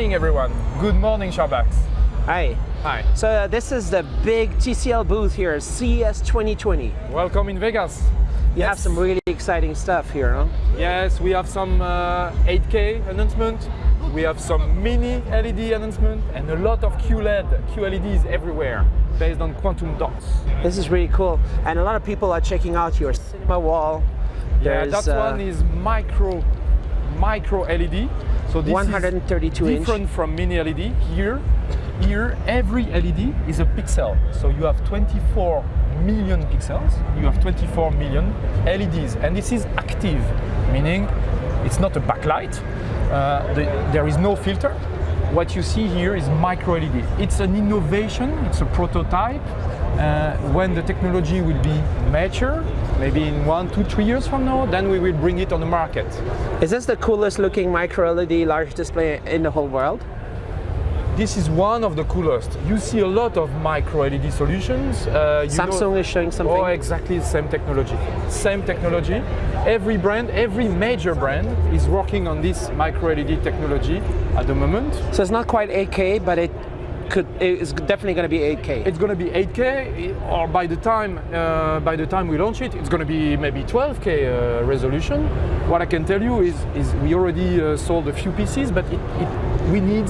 morning, everyone. Good morning, Charbax. Hi. Hi. So uh, this is the big TCL booth here, CES 2020. Welcome in Vegas. You have some really exciting stuff here, huh? Yes, we have some uh, 8K announcement. We have some mini LED announcement and a lot of QLED, QLEDs everywhere based on quantum dots. This is really cool. And a lot of people are checking out your cinema wall. Yeah, that uh, one is micro micro LED. So this 132 is inch. different from mini LED. Here, here every LED is a pixel. So you have 24 million pixels. You have 24 million LEDs, and this is active, meaning it's not a backlight. Uh, the, there is no filter. What you see here is micro LED. It's an innovation. It's a prototype. Uh, when the technology will be mature, maybe in one, two, three years from now, then we will bring it on the market. Is this the coolest looking micro LED large display in the whole world? This is one of the coolest. You see a lot of micro LED solutions. Uh, Samsung know- is showing something. Oh, exactly the same technology. Same technology. Every brand, every major brand is working on this micro LED technology at the moment. So it's not quite 8K, but it could. It's definitely going to be 8K. It's going to be 8K, or by the time uh, by the time we launch it, it's going to be maybe 12K uh, resolution. What I can tell you is, is we already uh, sold a few pieces, but it, it we need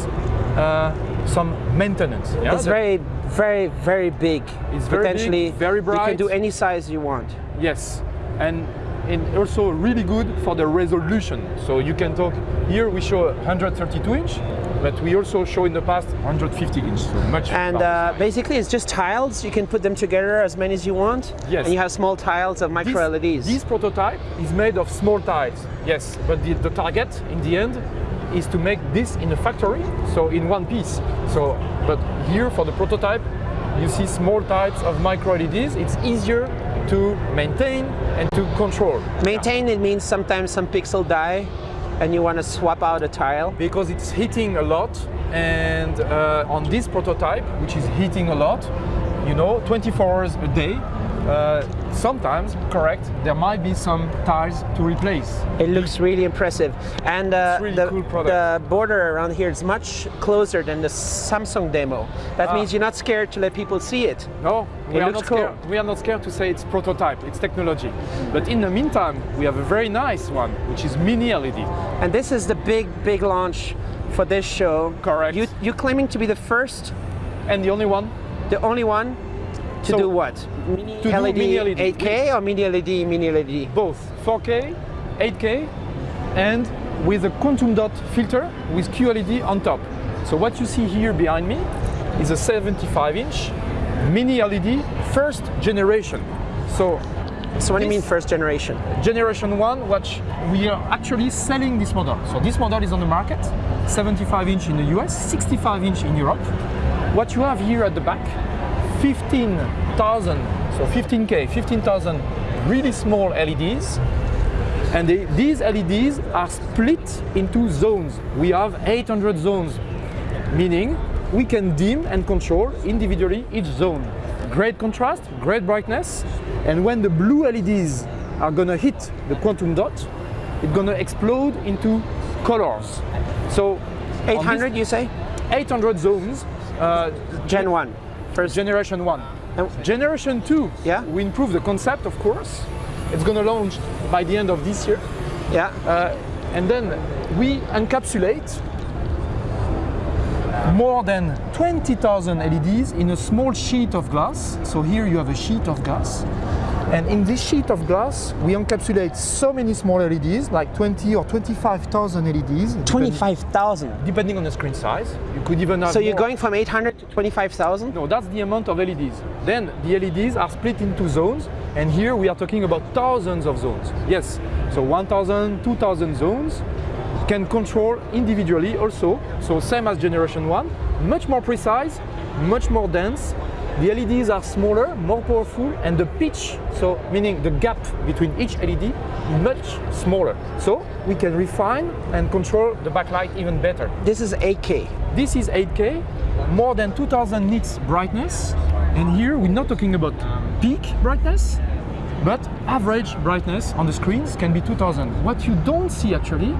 uh, some maintenance. yeah? it's very, very, very big. It's very big, Potentially, very You can do any size you want. Yes, and, and also really good for the resolution. So you can talk, here we show 132 inch, but we also show in the past 150 inch, so much And uh, basically, it's just tiles. You can put them together as many as you want. Yes. And you have small tiles of micro this, LEDs. This prototype is made of small tiles, yes, but the, the target in the end is to make this in a factory, so in one piece. So, but here for the prototype, you see small types of micro LEDs. It's easier to maintain and to control. Maintain it means sometimes some pixel die, and you want to swap out a tile. because it's heating a lot and uh, on this prototype which is heating a lot you know 24 hours a day uh, sometimes correct there might be some tires to replace It looks really impressive, and uh, really the, cool the border around here is much closer than the Samsung demo. That Ah. means you're not scared to let people see it. no we It are not scared we are not scared to say it's prototype it's technology but in the meantime we have a very nice one which is mini led And this is the big, big launch for this show. Correct. You, you're claiming to be the first, and the only one the only one to So, do what? Mini to do LED, mini LED. 8K or mini LED, mini LED? both 4K, 8K, and with a quantum dot filter with QLED on top. So what you see here behind me is a 75 inch mini LED first generation. So So what do you mean first generation? generation one, which we are actually selling this model. So this model is on the market, 75 inch in the US, 65 inch in Europe. What you have here at the back, 15,000, so 15K, 15,000 really small LEDs. And they, these LEDs are split into zones. We have 800 zones, meaning we can dim and control individually each zone. Great contrast, great brightness, and when the blue LEDs are gonna hit the quantum dot, it's gonna explode into colors. So on this 800, you say? 800 zones, uh, Gen 1. First generation one. And- Generation two, Yeah. we improve the concept, of course. It's gonna launch by the end of this year. Yeah. Uh, and then we encapsulate more than 20,000 LEDs in a small sheet of glass. So here you have a sheet of glass. And in this sheet of glass, we encapsulate so many small LEDs, like 20 or 25,000 LEDs. 25,000. Depending on the screen size. You could even have So you're more. going from 800 to 25,000? No, that's the amount of LEDs. Then the LEDs are split into zones, and here we are talking about thousands of zones. Yes, so 1,000, 2,000 zones can control individually also. So same as generation one, much more precise, much more dense. The LEDs are smaller, more powerful, and the pitch, so meaning the gap between each LED, is much smaller. So we can refine and control the backlight even better. This is 8K. This is 8K, more than 2000 nits brightness. And here we're not talking about peak brightness, but average brightness on the screens can be 2000. What you don't see actually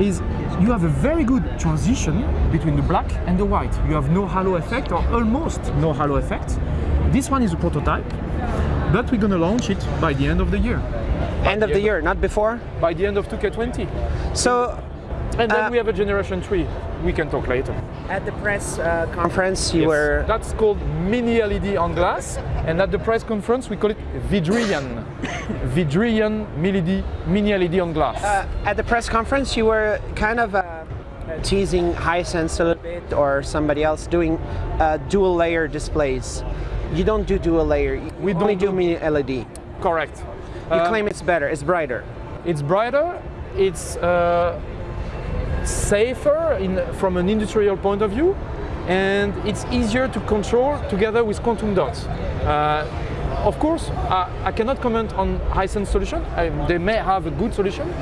is you have a very good transition between the black and the white. You have no halo effect or almost no halo effect. This one is a prototype, but we're gonna launch it by the end of the year. End of the year, not before. By the end of 2K20. So And then Uh, we have a generation 3. We can talk later. at the press uh, conference, you Yes. were That's called mini LED on glass, and at the press conference we call it Vidrian. Vidrian mini LED, mini LED on glass. uh, at the press conference. You were kind of uh, teasing Hisense a little bit, or somebody else doing uh, dual layer displays. You don't do dual layer. You We only don't do do- mini LED. Correct. You Uh, claim it's better, it's brighter. It's brighter. It's uh, safer in, from an industrial point of view, and it's easier to control together with quantum dots. Uh, of course, I, I cannot comment on Hisense solution. I, they may have a good solution,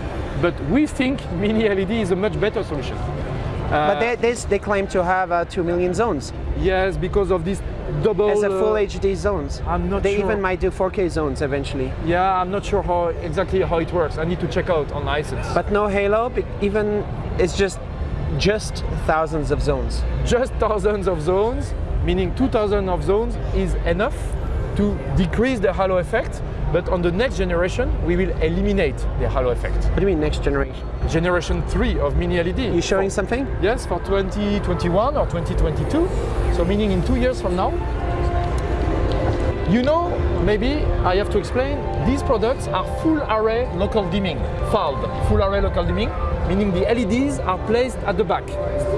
but we think mini LED is a much better solution. but they, they, they claim to have uh, 2 million zones Yes, because of this double. as a full uh, HD zones. I'm not they sure. even might do 4K zones eventually. Yeah, I'm not sure how exactly how it works. I need to check out on Hisense. But no Halo, even it's just just thousands of zones. just thousands of zones, meaning 2000 of zones is enough to decrease the halo effect. But on the next generation, we will eliminate the halo effect. What do you mean next generation? Generation 3 of mini LED. You showing something? Yes, for 2021 or 2022. So meaning in two years from now. You know, maybe I have to explain, these products are full array local dimming, FALD, full array local dimming, meaning the LEDs are placed at the back,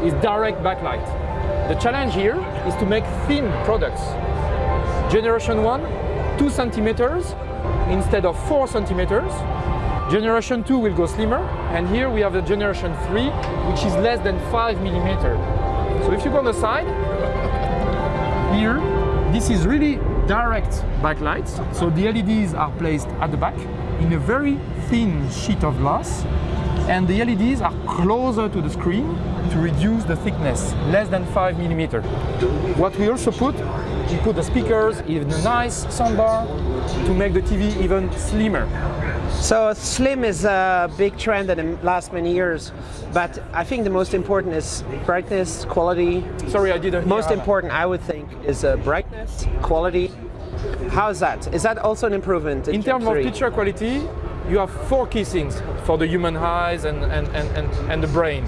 it's direct backlight. The challenge here is to make thin products. Generation 1, 2 centimeters instead of 4 centimeters. Generation 2 will go slimmer, and here we have the generation 3, which is less than 5 millimeter. So if you go on the side, here, this is really direct backlights. So the LEDs are placed at the back in a very thin sheet of glass, and the LEDs are closer to the screen to reduce the thickness, less than 5 millimeter. What we also put, we put the speakers in a nice soundbar to make the TV even slimmer. So slim is a big trend in the last many years, but I think the most important is brightness, quality. Sorry, I didn't. Most important, I would think, is uh, brightness, quality. How is that? Is that also an improvement in, In terms of picture quality, you have four key things for the human eyes and, and, and, and, and the brain.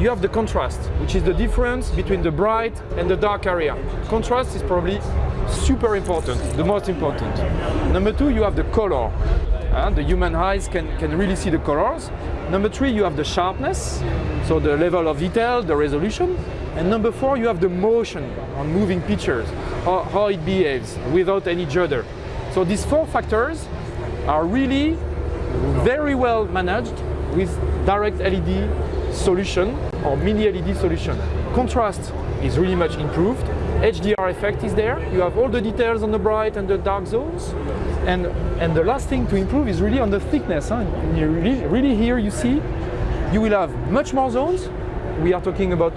You have the contrast, which is the difference between the bright and the dark area. Contrast is probably super important, the most important. Number two, you have the color. Uh, the human eyes can, can really see the colors. Number three, you have the sharpness, so the level of detail, the resolution. And number four, you have the motion on moving pictures, how, how it behaves without any judder. So these four factors are really very well managed with direct LED solution or mini LED solution. Contrast is really much improved. HDR effect is there. You have all the details on the bright and the dark zones. And, and the last thing to improve is really on the thickness. Huh? Really, really here you see you will have much more zones. We are talking about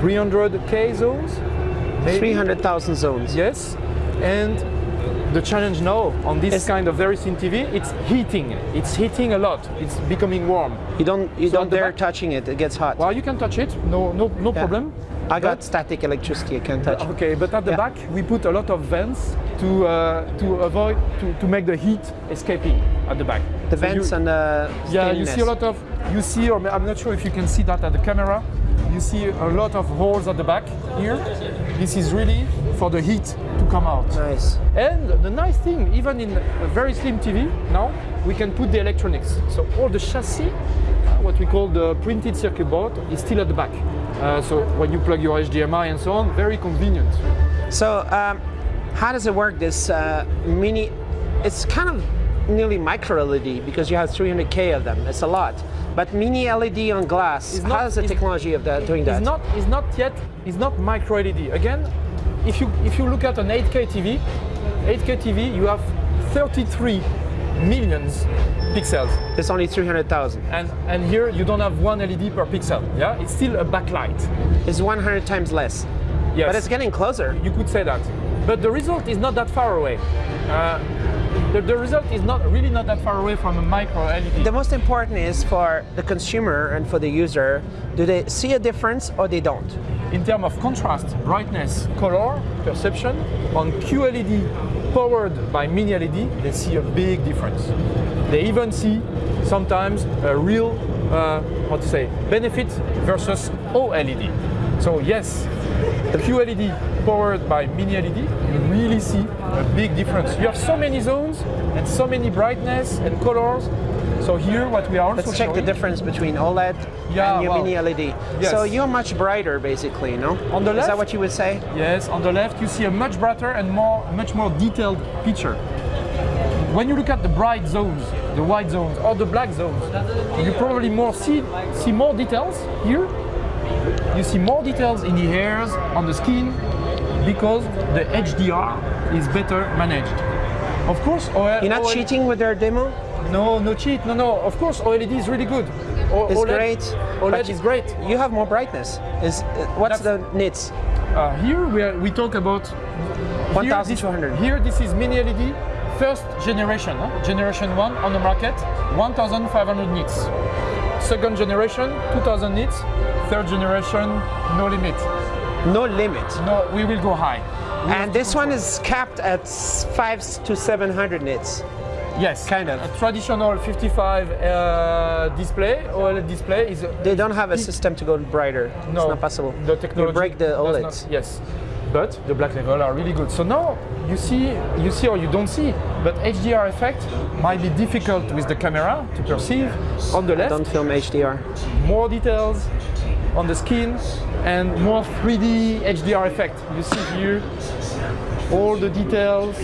300k zones. 300,000 zones. Yes, and the challenge now on this Yes. kind of very thin TV, it's heating. It's heating a lot. It's becoming warm. You don't you So don't dare touching it. It gets hot. Well, you can touch it, no, no, no Yeah. problem. I got But- static electricity. I can't touch. Okay, but at the Yeah. back we put a lot of vents to uh, to avoid to, to make the heat escaping at the back. The So you- vents and the Yeah, you see a lot of, you see, or I'm not sure if you can see that at the camera, you see a lot of holes at the back here. This is really for the heat come out. Nice. And the nice thing, even in a very slim TV now, we can put the electronics. So all the chassis, uh, what we call the printed circuit board, is still at the back. Uh, so when you plug your HDMI and so on, very convenient. So, um, how does it work? This uh, mini, it's kind of nearly micro LED because you have 300k of them. It's a lot. But mini LED on glass. Not- how is the technology of that doing that? It's not, it's not yet, it's not micro LED. Again, if you, if you look at an 8K TV, 8K TV, you have 33 millions pixels. It's only 300,000. And, and here you don't have one LED per pixel. Yeah, it's still a backlight. It's 100 times less. Yes. But it's getting closer. you could say that. But the result is not that far away. Uh, the, the result is not really not that far away from a micro LED. The most important is for the consumer and for the user, do they see a difference or they don't? in terms of contrast, brightness, color, perception, on QLED powered by mini LED, they see a big difference. They even see sometimes a real, uh, how to say, benefit versus OLED. So yes, the QLED powered by mini LED, you really see a big difference. You have so many zones and so many brightness and colors. So here, what we are also Let's check the difference between OLED Yeah, and your mini LED. yes. So you're much brighter, basically, no? On the Is that what you would say? Yes, on the left you see a much brighter and more, much more detailed picture. When you look at the bright zones, the white zones or the black zones, you probably more see see more details here. You see more details in the hairs, on the skin, because the HDR is better managed. Of course, OL, You're not OL cheating with their demo? No, no cheat. No, no. Of course, OLED is really good. O- It's OLED, great. OLED is great. You have more brightness. Is uh, what's the nits? Uh, here we, are, we talk about here, 1200. Here, this is mini LED, first generation, huh? generation one on the market, 1,500 nits. Second generation, 2,000 nits. Third generation, no limit. No limit. No, we will go high. We And this one is capped at five to 700 nits. Yes, kind of. A traditional 55 uh, display, OLED display is. They don't have a system to go brighter. No, it's not possible. The technology You break the OLEDs. not- yes, but the black level are really good. So now you see, you see or you don't see, but HDR effect might be difficult with the camera to perceive. On the left, Don't film HDR. more details on the skin and more 3D HDR effect. You see here, all the details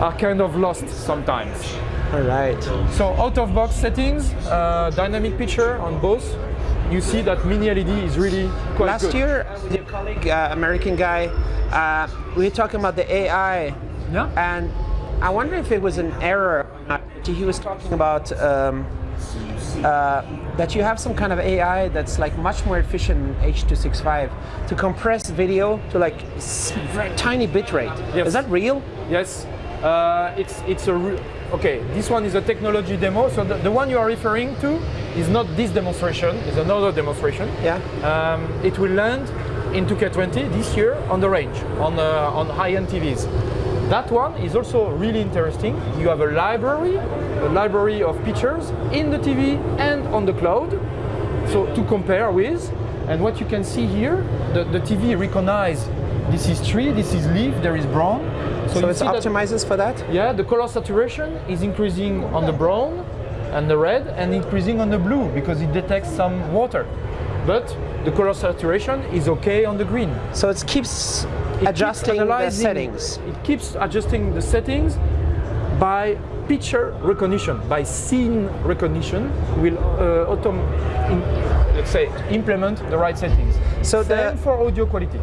are kind of lost sometimes. All right. So out of box settings, uh, dynamic picture on both. You see that mini LED is really quite Last good. year, your colleague, uh, American guy, uh, we were talking about the AI, Yeah. and I wonder if it was an error. or not. He was talking about um, uh, that you have some kind of AI that's like much more efficient than H265 to compress video to like very tiny bit rate. Yes. Is that real? Yes, uh, it's it's a okay. This one is a technology demo. So the, the one you are referring to is not this demonstration. It's another demonstration. Yeah. Um, it will land in 2K20 this year on the range on uh, on high-end TVs. That one is also really interesting. You have a library, a library of pictures in the TV and on the cloud. So to compare with, and what you can see here, the, the TV recognize this is tree, this is leaf, there is brown. So you it see that- optimizes for that? yeah, the color saturation is increasing on the brown and the red and increasing on the blue because it detects some water. But the color saturation is okay on the green. So it keeps It keeps adjusting the settings. It keeps adjusting the settings by picture recognition, by scene recognition, will uh, autom- in, let's say implement the right settings. So the- for audio quality.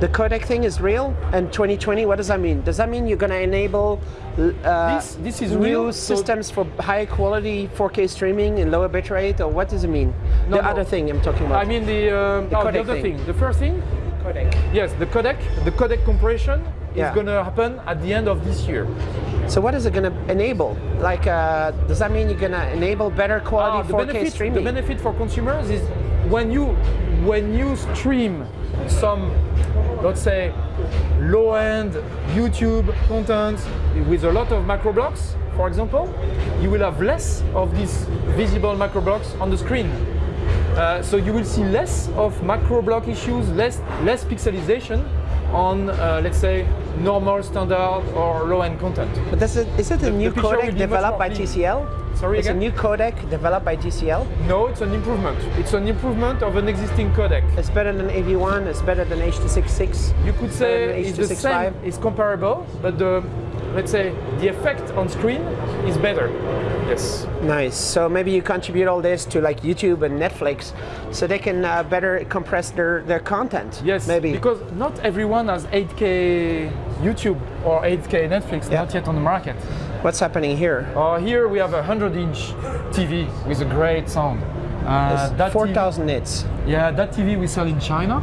The codec thing is real and 2020. What does that mean? Does that mean you're going to enable uh, This- this is new real, so- systems for high quality 4K streaming in lower bitrate, or what does it mean? No, the no. other thing I'm talking about. I mean the, um, oh, the other thing. thing. The first thing, codec. yes, the codec, the codec compression Yeah. is going to happen at the end of this year. So what is it going to enable? Like, uh, does that mean you're going to enable better Ah, quality the 4K benefit, streaming? the benefit for consumers is when you when you stream some, let's say, low-end YouTube content with a lot of macro blocks, for example, you will have less of these visible macro blocks on the screen. Uh, so you will see less of macro block issues, less less pixelization on, uh, let's say, normal, standard, or low-end content. but this is, is it a the new picture will codec developed by. TCL? Sorry It's again? a new codec developed by TCL. No, it's an improvement. It's an improvement of an existing codec. It's better than AV1. It's better than H266. You could say Better it's the same, it's comparable, but the let's say the effect on screen is better. Yes. Nice. So maybe you contribute all this to like YouTube and Netflix, so they can uh, better compress their, their content. Yes. Maybe. Because not everyone has 8K YouTube or 8K Netflix, Yeah. not yet on the market. What's happening here? Uh, here we have a 100-inch TV with a great sound. Uh, that 4,000 nits. Yeah, that TV we sell in China.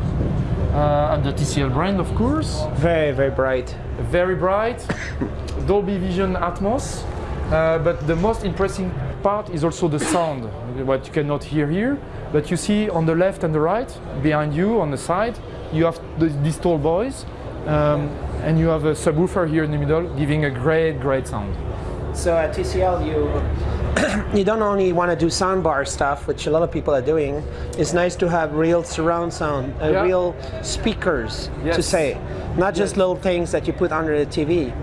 uh, under TCL brand, of course. Very, very bright. Very bright, Dolby Vision Atmos. Uh, but the most impressive part is also the sound, what you cannot hear here. But you see on the left and the right, behind you on the side, you have the, these tall boys, um, and you have a subwoofer here in the middle, giving a great, great sound. So at TCL, you you don't only want to do soundbar stuff, which a lot of people are doing. It's nice to have real surround sound, uh, Yeah. real speakers to say, not just little things that you put under the TV.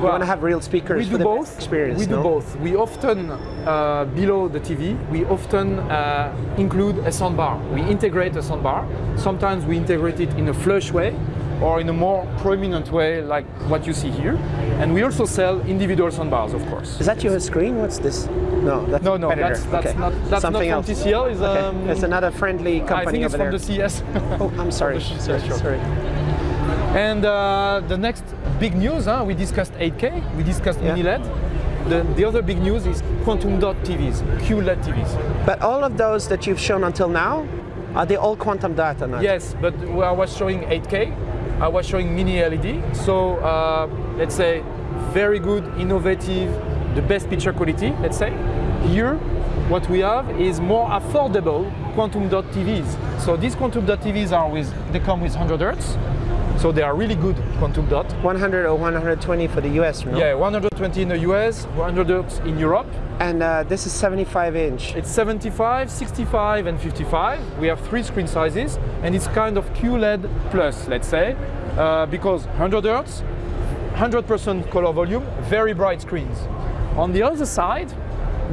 You Well, want to have real speakers We do the both. experience. we do both. We often, uh, below the TV, we often uh, include a soundbar. We integrate a soundbar. Sometimes we integrate it in a flush way or in a more prominent way like what you see here. And we also sell individual soundbars, of course. Is that your screen? What's this? No, that's No, no, competitor. that's, that's okay. not that's Something not from else. TCL. Is Okay. um, it's another friendly I company think it's from there. the CS. Oh, I'm sorry. sorry, yeah, sorry. And uh, the next big news, huh, we discussed 8K, we discussed Yeah. mini LED. The, the other big news is quantum dot TVs, QLED TVs. But all of those that you've shown until now, are they all quantum dot or not? Yes, but I was showing 8K, I was showing mini LED. So uh, let's say very good, innovative, the best picture quality. Let's say here, what we have is more affordable quantum dot TVs. So these quantum dot TVs are with they come with 100 hertz, so they are really good quantum dot. 100 or 120 for the US, no? Yeah, 120 in the US, 100 hertz in Europe. And uh, this is 75 inch. It's 75, 65, and 55. We have three screen sizes, and it's kind of QLED plus, let's say, uh, because 100 hertz, 100% color volume, very bright screens. On the other side,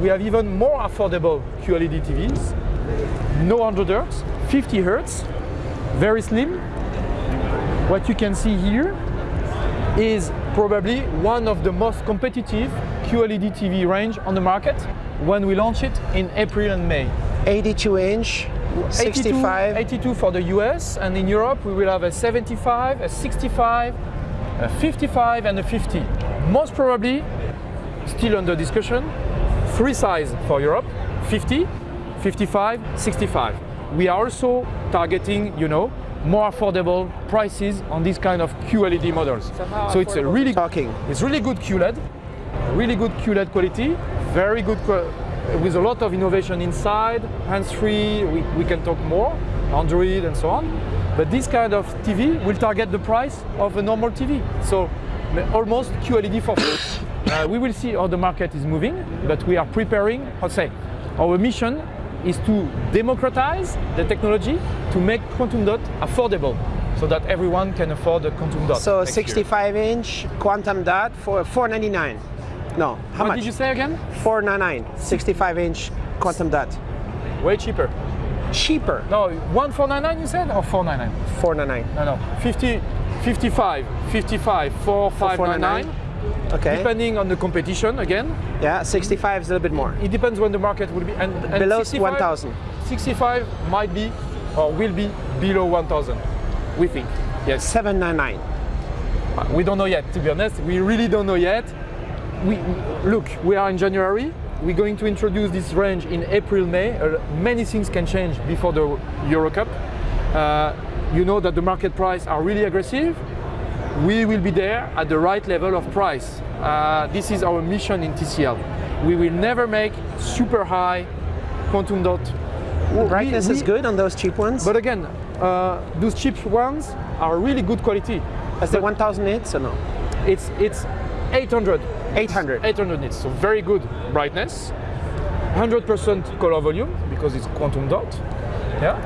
we have even more affordable QLED TVs, no 100 hertz, 50 hertz, very slim. What you can see here is probably one of the most competitive QLED TV range on the market when we launch it in April and May. 82 inch, 82, 65. 82 for the US and in Europe we will have a 75, a 65, a 55 and a 50. Most probably, still under discussion, three size for Europe, 50, 55, 65. We are also targeting, you know, more affordable prices on these kind of QLED models. So it's a really Talking. it's really good QLED, really good QLED quality, very good with a lot of innovation inside, hands-free, we, we can talk more, Android and so on. But this kind of TV will target the price of a normal TV. So almost QLED for free. Uh, we will see how the market is moving, but we are preparing, how to say, our mission is to democratize the technology to make quantum dot affordable so that everyone can afford a quantum dot. So next year. 65 inch quantum dot for 499. No, how What much? did you say again? 499. 65 inch quantum dot. Way cheaper. Cheaper. No, 1499 you said or 499? 499. No, no. 50, 55, 55, 4599. Okay. Depending on the competition again. Yeah, 65 is a little bit more. It depends when the market will be. And, and Below 1000. 65 might be or will be below 1000. We think. Yes. 799. We don't know yet, to be honest. We really don't know yet. We look. We are in January. We're going to introduce this range in April, May. Uh, many things can change before the Euro Cup. Uh, you know that the market price are really aggressive. We will be there at the right level of price. Uh, this is our mission in TCL. We will never make super high quantum dot. We- Brightness is we- good on those cheap ones. But again, uh, those cheap ones are really good quality. Is the 1000 nits or no? It's it's 800 800. 800 nits, so very good brightness, 100% color volume because it's quantum dot. Yeah,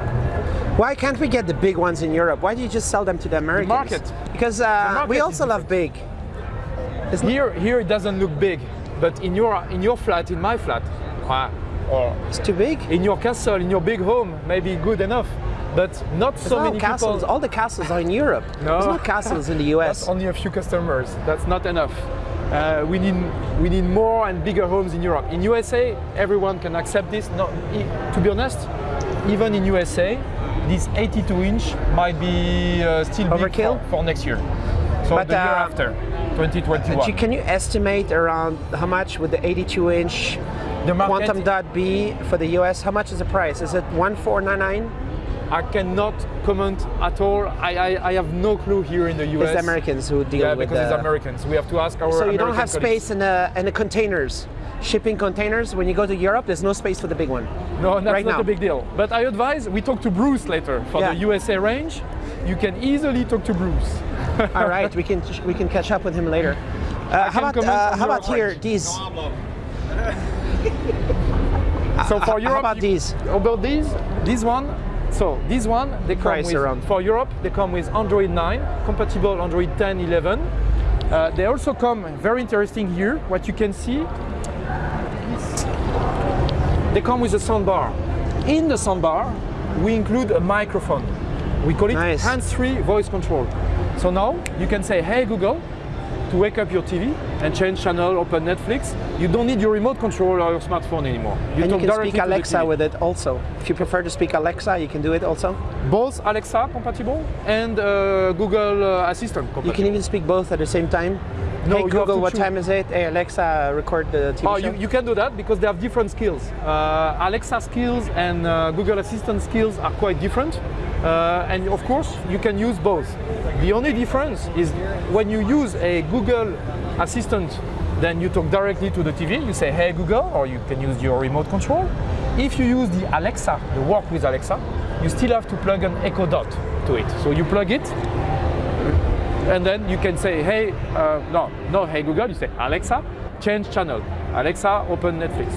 Why can't we get the big ones in Europe? Why do you just sell them to the Americans? market. Because uh, market we also love big. here here it doesn't look big, but in your in your flat, in my flat, or It's too big. in your castle, in your big home, maybe good enough, but not so no many castles. people. All the castles are in Europe. No. There's no castles in the US. That's only a few customers. That's not enough. Uh, we need we need more and bigger homes in Europe. In USA, everyone can accept this. No, i- to be honest, even in USA, this 82 inch might be uh, still big Overkill? for, for next year. So But, the year uh, after, 2021. Can you estimate around how much would the 82 inch the market, quantum dot be for the US? How much is the price? Is it 1499? I cannot comment at all. I, I, I have no clue here in the US. It's the Americans who deal Yeah, with because the, it's Americans. We have to ask our So you American don't have colleagues. space in the in the containers, shipping containers. When you go to Europe, there's no space for the big one. No, that's right not now. a big deal. But I advise we talk to Bruce later for Yeah. the USA range. You can easily talk to Bruce. All right, we can we can catch up with him later. Uh, how about uh, how about here? range. These. So for Europe, how about you- these? About these, this one. So this one, they come Price with around. for Europe. They come with Android 9, compatible Android 10, 11. Uh, they also come very interesting here. What you can see, they come with a soundbar. In the soundbar, we include a microphone. We call it Nice. hands-free voice control. So now you can say, "Hey Google," to wake up your TV and change channel, open Netflix. You don't need your remote control or your smartphone anymore. And you can speak to Alexa with it also. If you prefer to speak Alexa, you can do it also. both Alexa compatible and uh, Google uh, Assistant compatible. You can even speak both at the same time. No, hey Google, what choose. time is it? Hey Alexa, record the TV Oh, show. you, you can do that because they have different skills. Uh, Alexa skills and uh, Google Assistant skills are quite different. Uh, and of course, you can use both. The only difference is when you use a Google Assistant, then you talk directly to the TV. You say, hey Google, or you can use your remote control. If you use the Alexa, the work with Alexa, you still have to plug an Echo Dot to it. So you plug it, and then you can say, hey, uh, no, no, hey Google, you say, Alexa, change channel. Alexa, open Netflix.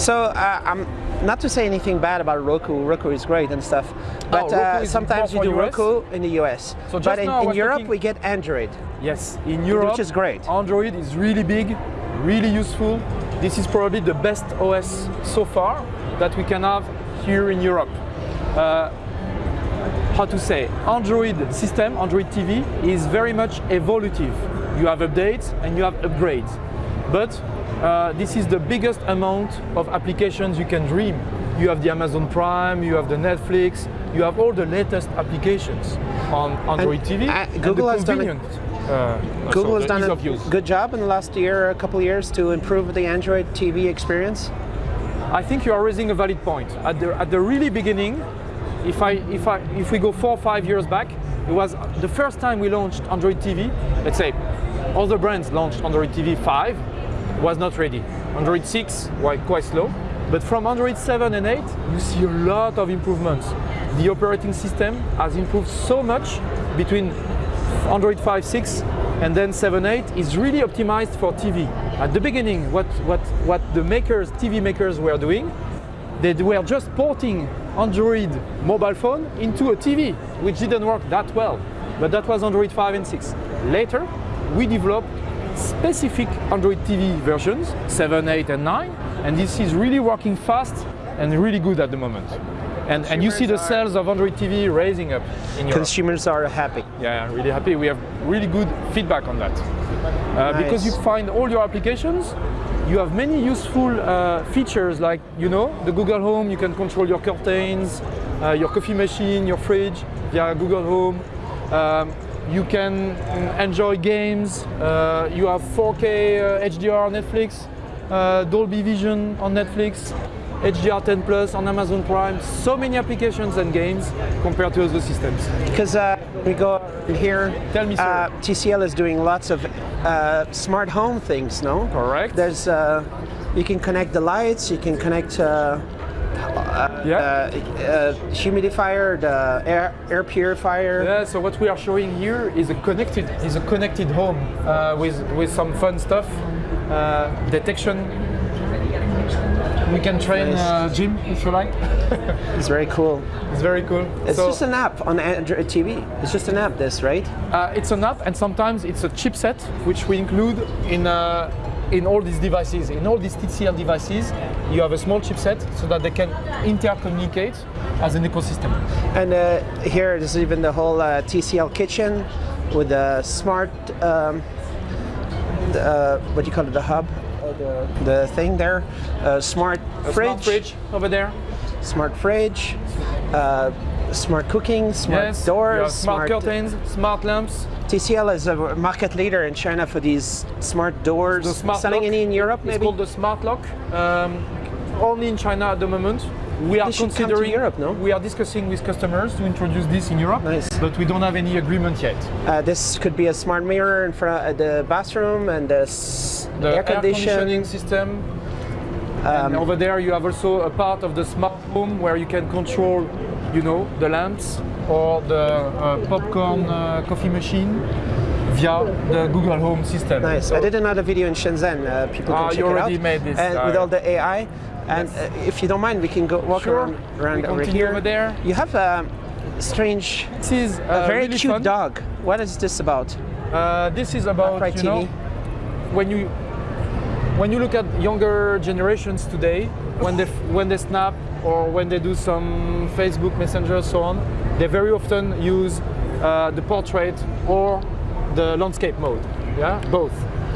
So uh, I'm not to say anything bad about Roku. Roku is great and stuff, but Roku uh, sometimes you do US. Roku in the US. So just but in, in Europe talking- we get Android. Yes, in Europe, which is great. Android is really big, really useful. This is probably the best OS so far that we can have here in Europe. Uh, how to say, Android system, Android TV is very much evolutive. You have updates and you have upgrades. But uh, this is the biggest amount of applications you can dream. You have the Amazon Prime, you have the Netflix, you have all the latest applications on Android TV. uh, and Google the has done a- uh, Google so has done a good job in the last year, a couple of years, to improve the Android TV experience. I think you are raising a valid point. At the, at the really beginning, if, I, if, I, if we go four or five years back, it was the first time we launched Android TV. Let's say other brands launched Android TV 5, was not ready. Android 6 was quite slow. But from Android 7 and 8, you see a lot of improvements. The operating system has improved so much between Android 5, 6 and then 7, 8 is really optimized for TV. At the beginning, what, what, what the makers, TV makers were doing, they were just porting Android mobile phone into a TV, which didn't work that well. But that was Android 5 and 6. Later, we developed specific Android TV versions, 7, 8, and 9, and this is really working fast and really good at the moment. And, and you see the sales of Android TV raising up in Europe. Consumers are happy. Yeah, really happy. We have really good feedback on that. Uh, Because you find all your applications, you have many useful uh, features like, you know, the Google Home, you can control your curtains, uh, your coffee machine, your fridge via Google Home. Um, you can enjoy games. Uh, you have 4K uh, HDR on Netflix, uh, Dolby Vision on Netflix, HDR 10 Plus on Amazon Prime. So many applications and games compared to other systems. Because uh, we go here. Tell me, sir. Uh, TCL is doing lots of uh, smart home things. No. Correct. There's uh, you can connect the lights. You can connect. Uh, yeah. uh, uh, humidifier, the air, air purifier. Yeah, so what we are showing here is a connected is a connected home uh, with with some fun stuff, uh, detection. We can train Nice. uh, Jim if you like. It's very cool. it's very cool. It's So, just an app on Android TV. It's just an app, this, right? uh, it's an app, and sometimes it's a chipset which we include in uh, in all these devices. In all these TCL devices, you have a small chipset so that they can intercommunicate as an ecosystem. And uh, here, there's even the whole uh, TCL kitchen with the smart, um, the, uh, what do you call it, the hub, the, the thing there, uh, smart A fridge, smart fridge over there. smart fridge, uh, smart cooking, smart yes. doors, have smart, curtains, smart lamps. TCL is a market leader in China for these smart doors. The smart Selling lock. any in Europe, maybe? It's called the smart lock. Um, only in China at the moment. we are They should come to considering Europe, no? We are discussing with customers to introduce this in Europe, Nice. but we don't have any agreement yet. Uh, this could be a smart mirror in front of the bathroom and the, The air conditioning. system. Um, and over there, you have also a part of the smart home where you can control, you know, the lamps or the uh, popcorn uh, coffee machine via the Google Home system. Nice. So- I did another video in Shenzhen. Uh, people can Ah, check you it already out. made this, And with uh, all the AI. And uh, if you don't mind, we can go walk Sure. around, around We over here. over there. You have a strange, This is a uh, very really cute fun. dog. What is this about? Uh, this is about you know when you when you look at younger generations today, when they when they snap or when they do some Facebook Messenger so on, they very often use uh, the portrait or the landscape mode. Yeah, both.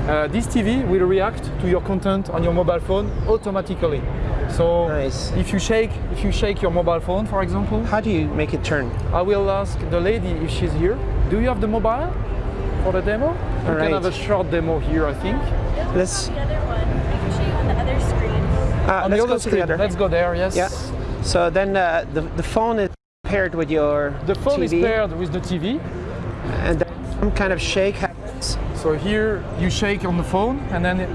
Uh, this TV will react to your content on your mobile phone automatically. So Nice. if you shake if you shake your mobile phone, for example, How do you make it turn? I will ask the lady if she's here. Do you have the mobile for the demo? We Alright. can have a short demo here, I think. Let's uh, On let's the go other to screen. the other. Let's go there. Yes. Yeah. So then uh, the the phone is paired with your The phone is paired with the TV. and then some kind of shake happens So here you shake on the phone, and then it,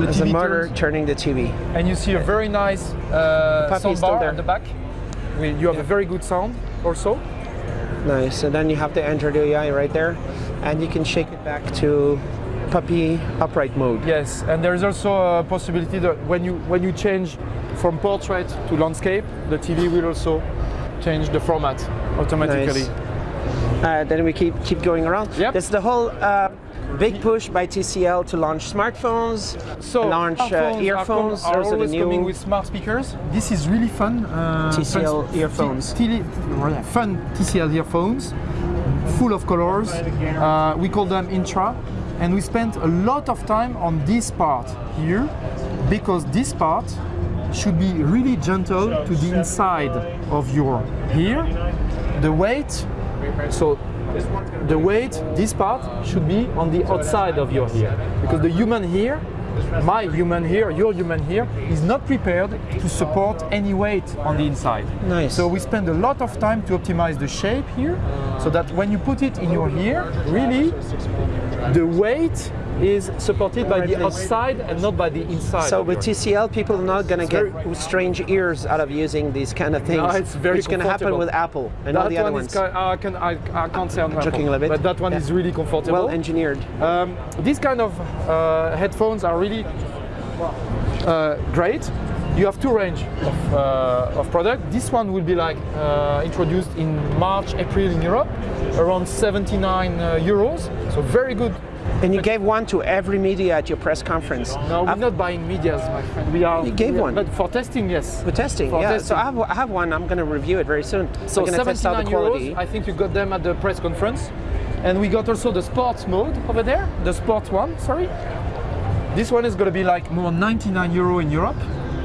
the as TV motor turns, turning the TV. and you see a very nice uh, still soundbar there. at the back. You have a very good sound also. Nice. And then you have to enter the AI right there, and you can shake it back to puppy upright mode. Yes, and there is also a possibility that when you when you change from portrait to landscape, the TV will also change the format automatically. Nice. Uh, then we keep keep going around. Yep. There's the whole uh, big push by TCL to launch smartphones, So launch uh, earphones. Are, are Those are the always coming new with smart speakers. This is really fun. Uh, TCL fun, earphones. Fun TCL earphones, full of colors. Uh, we call them Intra, and we spent a lot of time on this part here because this part should be really gentle to the inside of your ear. The weight, so the weight, this part should be on the outside of your ear because the human ear, my human ear, your human ear, is not prepared to support any weight on the inside. Nice. So we spend a lot of time to optimize the shape here so that when you put it in your ear, really the weight is supported by the outside and not by the inside. So with TCL, people are not gonna get very- strange ears out of using these kind of things. No, it's very Which gonna happen with Apple and all that the other one ones. I, can, I, I can't say on Apple, joking a little bit. but that one Yeah. is really comfortable. well engineered. Um, these kind of uh, headphones are really uh, great. You have two range of, uh, of product. This one will be like uh, introduced in March, April in Europe, around 79 uh, euros. So very good. And you gave one to every media at your press conference. No, we're I've- not buying medias, my friend. We are. You gave we are- one. but for testing, yes. For testing, For yeah. testing. So I have, I have one. I'm going to review it very soon. So I'm going to test out 79 the quality. euros. I think you got them at the press conference, and we got also the sports mode over there. The sports one, sorry. This one is going to be like more 99 euro in Europe.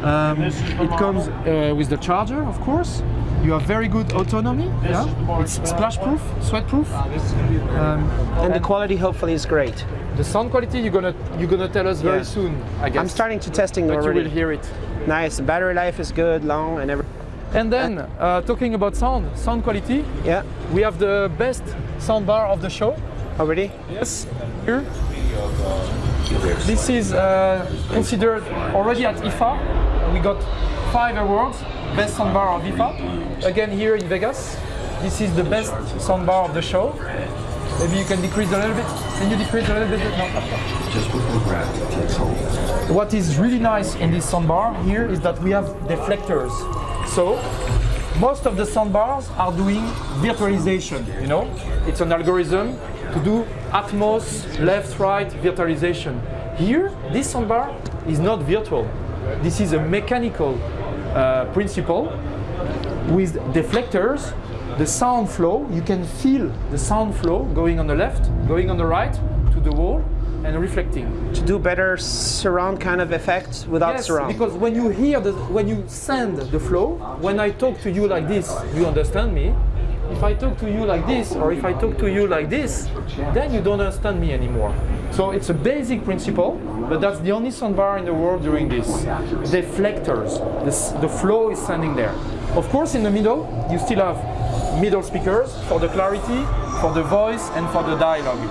Um, it comes uh, with the charger, of course. You have very good autonomy. Yeah, it's splash proof, sweat proof. Um, and the quality hopefully is great. the sound quality you're gonna you're gonna tell us very Yeah. soon. I guess. I'm starting to testing but you will hear it. Nice. The battery life is good, long, and everything. And then uh, talking about sound, sound quality, Yeah. we have the best sound bar of the show. Already? Yes, here. This is uh, considered already at IFA. We got five awards, best soundbar of IFA. Again here in Vegas. This is the best soundbar of the show. Maybe you can decrease a little bit. Can you decrease a little bit? No. Just before Brad takes. What is really nice in this soundbar here is that we have deflectors. So most of the soundbars are doing virtualization. You know, it's an algorithm to do Atmos left-right virtualization. Here, this soundbar is not virtual. This is a mechanical uh, principle with deflectors. The sound flow, you can feel the sound flow going on the left, going on the right to the wall, and reflecting. To do better surround kind of effect without Yes, surround. because when you hear the, when you send the flow, when I talk to you like this, you understand me. If I talk to you like this, or if I talk to you like this, then you don't understand me anymore. So it's a basic principle, but that's the only soundbar in the world doing this. Deflectors, this, the flow is standing there. Of course, in the middle, you still have middle speakers for the clarity, for the voice, and for the dialogue.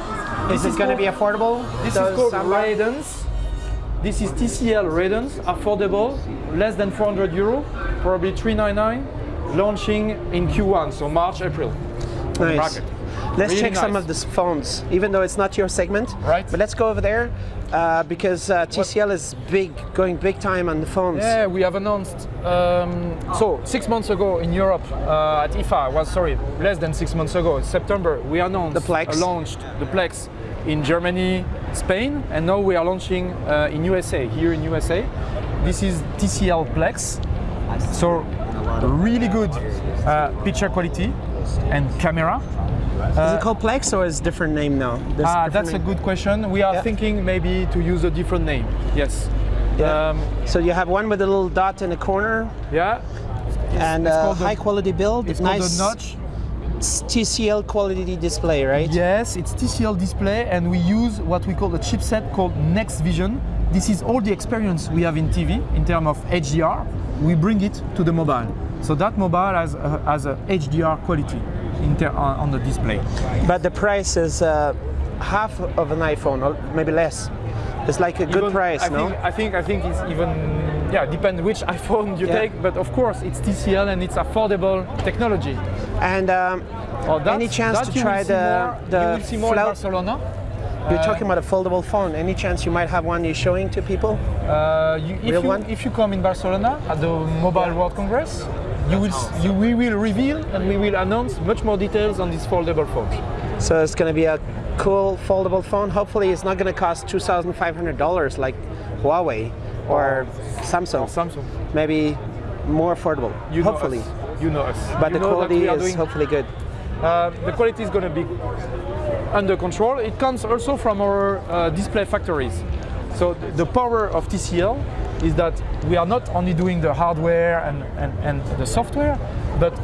Is it going to be affordable? This is called soundbar? Ray-Danz. This is TCL Ray-Danz, affordable, less than 400 euro, probably 399, launching in Q1, so March, April. Nice. Let's Really check some of the phones, even though it's not your segment. Right. But let's go over there uh, because uh, TCL is big, going big time on the phones. Yeah, we have announced. Um, so six months ago in Europe uh, at IFA was sorry, less than six months ago in September we announced The Plex. uh, launched the Plex in Germany, Spain, and now we are launching uh, in USA here in USA. This is TCL Plex. So really good uh, picture quality and camera. is it called Plex or is it a different name now? Ah, that's a good question. We are Yeah. thinking maybe to use a different name. Yes. Yeah. Um, So you have one with a little dot in the corner yeah. and it's uh, called the- high quality build. It's nice called the notch. TCL quality display, right? Yes, it's TCL display, and we use what we call a chipset called Next Vision. This is all the experience we have in TV in terms of HDR. We bring it to the mobile. So that mobile has a, has a HDR quality in on, on the display. But the price is uh, half of an iPhone, or maybe less. It's like a good Even- price, I no? Think, I think I think it's even yeah depend which iPhone you Yeah. take, but of course it's TCL and it's affordable technology. And um, Oh, any chance that to you will try see the more- you the will You're talking about a foldable phone. Any chance you might have one you're showing to people? Uh, you, if, Real you, one? if you come in Barcelona at the Mobile World Congress, you will, you, we will reveal and we will announce much more details on this foldable phone. So it's going to be a cool foldable phone. Hopefully, it's not going to cost two thousand five hundred dollars like Huawei or Samsung. Samsung, Maybe more affordable. you know hopefully, us. You know us. but You the know quality is hopefully good. Uh, the quality is going to be under control. It comes also from our uh, display factories. So th- the power of TCL is that we are not only doing the hardware and, and, and the software, but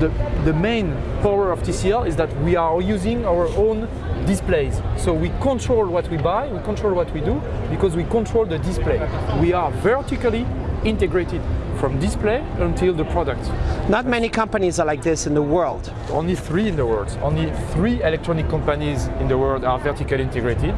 the, the main power of TCL is that we are using our own displays. So we control what we buy, we control what we do, because we control the display. We are vertically integrated from display until the product. Not many companies are like this in the world. Only three in the world. Only three electronic companies in the world are vertically integrated.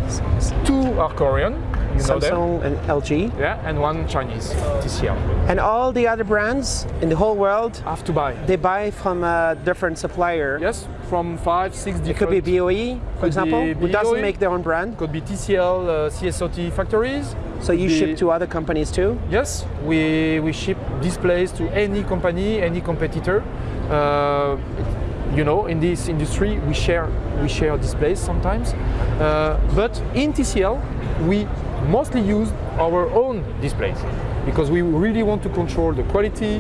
Two are Korean, you. Samsung and LG, Yeah, and one Chinese, TCL. and all the other brands in the whole world. Have to buy. They buy from a different supplier. Yes, from five, six It could be BOE, for example, be who doesn't make their own brand. Could be TCL, uh, CSOT factories. So you Could ship to other companies too. Yes, we, we ship displays to any company, any competitor. Uh, you know, in this industry, we share we share displays sometimes. Uh, but in TCL, we mostly use our own displays because we really want to control the quality,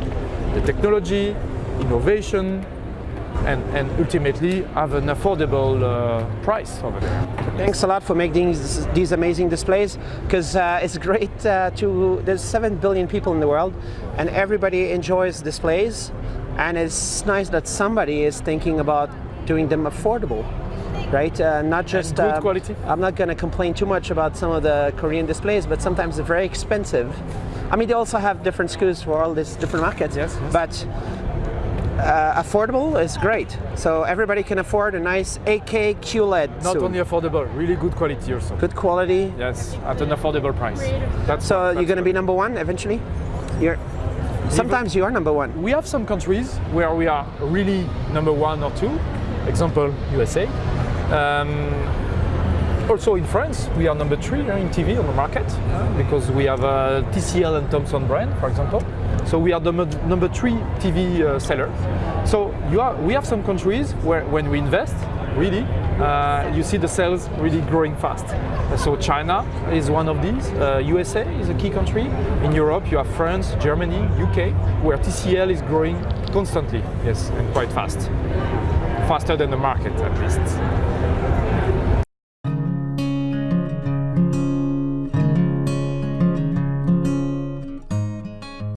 the technology, innovation, and, and ultimately have an affordable uh, price over there. Thanks a lot for making these, these amazing displays because uh, it's great uh, to. There's 7 billion people in the world and everybody enjoys displays. And it's nice that somebody is thinking about doing them affordable, right? Uh, not just. good um, quality. I'm not going to complain too much about some of the Korean displays, but sometimes they're very expensive. I mean, they also have different SKUs for all these different markets. Yes, yes. But uh, affordable is great. So everybody can afford a nice 8K QLED. Not soon. only affordable, really good quality also. good quality. Yes, at an affordable price. That's, So that's you're going to be number one eventually. You're. Sometimes you are number one. We have some countries where we are really number one or two. Example, USA. Um, also in France, we are number three uh, in TV on the market because we have uh, TCL and Thomson brand, for example. So we are the number- three TV uh, seller. So you are, we have some countries where when we invest, really, uh, you see the sales really growing fast. So China is one of these. Uh, USA is a key country. In Europe, you have France, Germany, UK, where TCL is growing constantly. Yes, and quite fast, faster than the market at least.